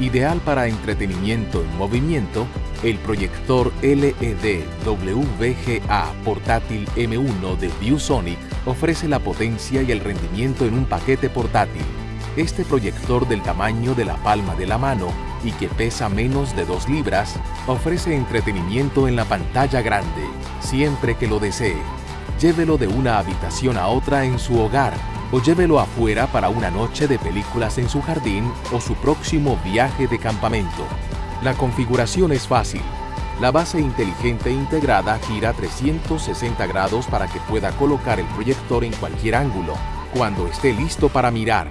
Ideal para entretenimiento en movimiento, el proyector LED WVGA portátil M1 de ViewSonic ofrece la potencia y el rendimiento en un paquete portátil. Este proyector del tamaño de la palma de la mano y que pesa menos de 2 libras, ofrece entretenimiento en la pantalla grande, siempre que lo desee. Llévelo de una habitación a otra en su hogar o llévelo afuera para una noche de películas en su jardín o su próximo viaje de campamento. La configuración es fácil. La base inteligente integrada gira 360 grados para que pueda colocar el proyector en cualquier ángulo, cuando esté listo para mirar.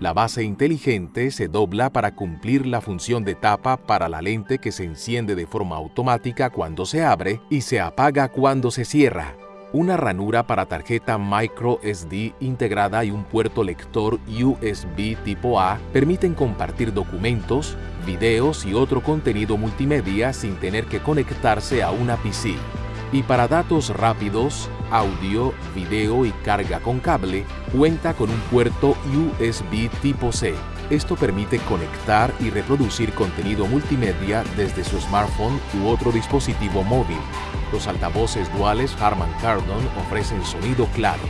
La base inteligente se dobla para cumplir la función de tapa para la lente que se enciende de forma automática cuando se abre y se apaga cuando se cierra una ranura para tarjeta micro SD integrada y un puerto lector USB tipo A permiten compartir documentos, videos y otro contenido multimedia sin tener que conectarse a una PC. Y para datos rápidos, audio, video y carga con cable, cuenta con un puerto USB tipo C. Esto permite conectar y reproducir contenido multimedia desde su smartphone u otro dispositivo móvil. Los altavoces duales Harman Kardon ofrecen sonido claro,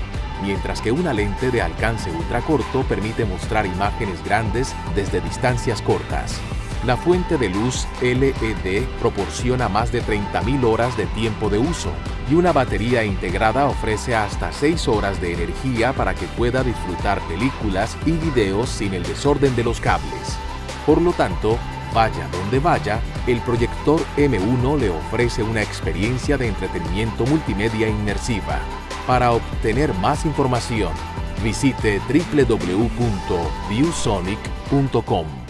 mientras que una lente de alcance ultracorto permite mostrar imágenes grandes desde distancias cortas. La fuente de luz LED proporciona más de 30.000 horas de tiempo de uso y una batería integrada ofrece hasta 6 horas de energía para que pueda disfrutar películas y videos sin el desorden de los cables. Por lo tanto, vaya donde vaya, el proyector M1 le ofrece una experiencia de entretenimiento multimedia inmersiva. Para obtener más información, visite www.viewsonic.com.